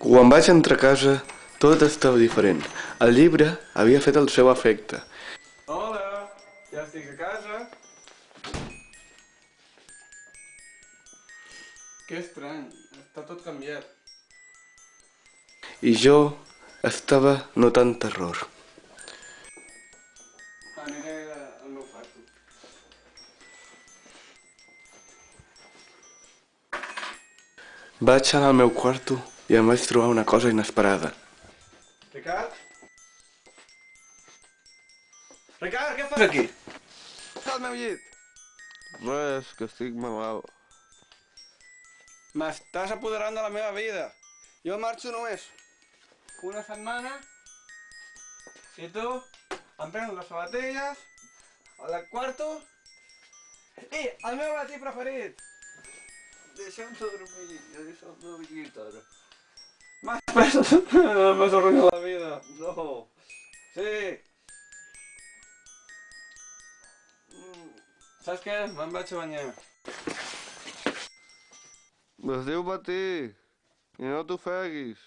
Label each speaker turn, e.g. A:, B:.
A: Quan vaig entrar a casa, tot estava diferent. El llibre havia fet el seu efecte. Hola, ja estic a casa. Que estrany, està tot canviat. I jo estava notant terror. Aniré al meu quarto. Vaig anar al meu quarto i em vaig trobar una cosa inesperada. Ricard? Ricard, què fas aquí? Està al meu llit.
B: Res, que estic malalt.
A: M'estàs apoderant de la meva vida. Jo marxo només una setmana i tu em prens les sabatilles, al quarto i el meu matí preferit.
B: Deixa'm dormir, deixa'm dormir ara.
A: Más pesos. Me has arruinado la vida.
B: No.
A: Sí. Mm. ¿Sabes qué? Van a bañar.
B: Los digo para ti. Y no tú fegis.